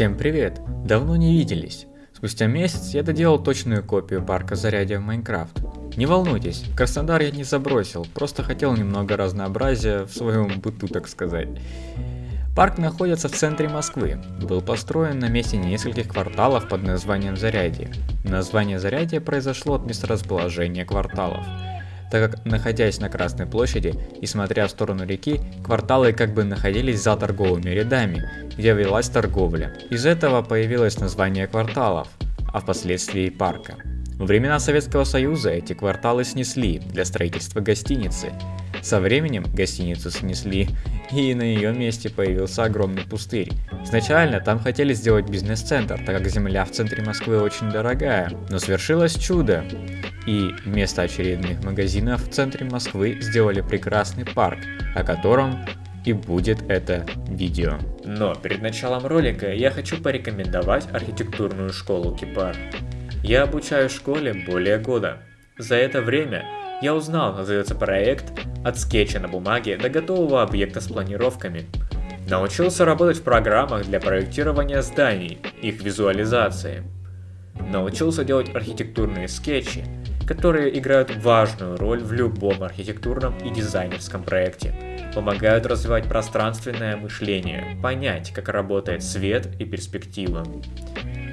Всем привет! Давно не виделись. Спустя месяц я доделал точную копию парка Зарядье в Майнкрафт. Не волнуйтесь, Краснодар я не забросил, просто хотел немного разнообразия в своем быту, так сказать. Парк находится в центре Москвы. Был построен на месте нескольких кварталов под названием Зарядье. Название Зарядье произошло от месторасположения кварталов так как, находясь на Красной площади и смотря в сторону реки, кварталы как бы находились за торговыми рядами, где велась торговля. Из этого появилось название кварталов, а впоследствии парка. Во времена Советского Союза эти кварталы снесли для строительства гостиницы. Со временем гостиницу снесли, и на ее месте появился огромный пустырь. Изначально там хотели сделать бизнес-центр, так как земля в центре Москвы очень дорогая. Но свершилось чудо и вместо очередных магазинов в центре Москвы сделали прекрасный парк, о котором и будет это видео. Но перед началом ролика я хочу порекомендовать архитектурную школу Кипар. Я обучаю в школе более года. За это время я узнал, называется проект от скетча на бумаге до готового объекта с планировками. Научился работать в программах для проектирования зданий, их визуализации. Научился делать архитектурные скетчи, которые играют важную роль в любом архитектурном и дизайнерском проекте. Помогают развивать пространственное мышление, понять, как работает свет и перспектива.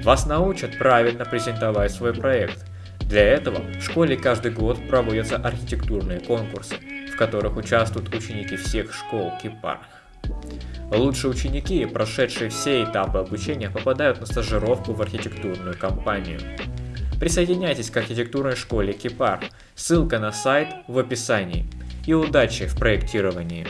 Вас научат правильно презентовать свой проект. Для этого в школе каждый год проводятся архитектурные конкурсы, которых участвуют ученики всех школ Кипарх. Лучшие ученики, прошедшие все этапы обучения, попадают на стажировку в архитектурную компанию. Присоединяйтесь к архитектурной школе Кипар. Ссылка на сайт в описании. И удачи в проектировании!